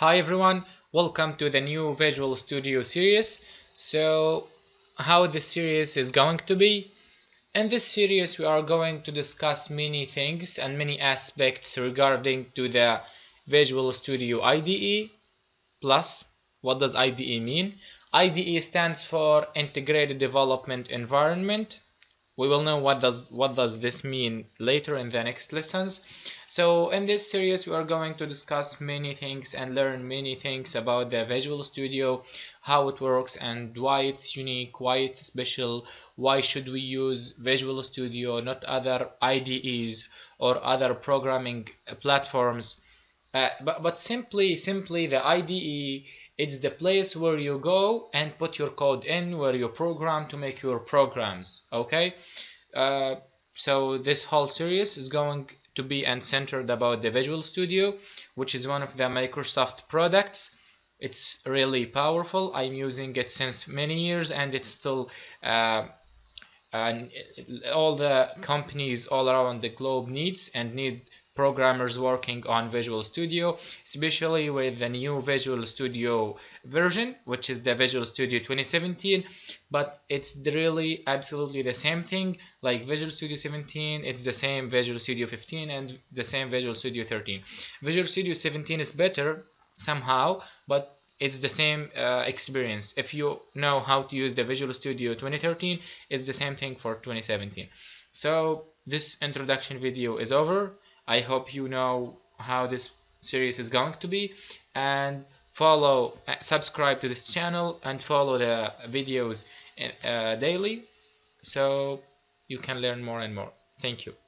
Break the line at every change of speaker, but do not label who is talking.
Hi everyone, welcome to the new Visual Studio series. So, how this series is going to be? In this series we are going to discuss many things and many aspects regarding to the Visual Studio IDE plus what does IDE mean? IDE stands for Integrated Development Environment we will know what does what does this mean later in the next lessons. So in this series we are going to discuss many things and learn many things about the visual studio how it works and why it's unique why it's special why should we use visual studio not other IDEs or other programming platforms. Uh, but, but simply simply the IDE it's the place where you go and put your code in where you program to make your programs okay? Uh, so this whole series is going to be and centered about the Visual Studio which is one of the Microsoft products. It's really powerful. I'm using it since many years and it's still uh, and all the companies all around the globe needs and need programmers working on Visual Studio, especially with the new Visual Studio version, which is the Visual Studio 2017. But it's really absolutely the same thing like Visual Studio 17, it's the same Visual Studio 15 and the same Visual Studio 13. Visual Studio 17 is better somehow, but it's the same uh, experience if you know how to use the Visual Studio 2013 it's the same thing for 2017 so this introduction video is over I hope you know how this series is going to be. And follow uh, subscribe to this channel and follow the videos uh, daily so you can learn more and more. Thank you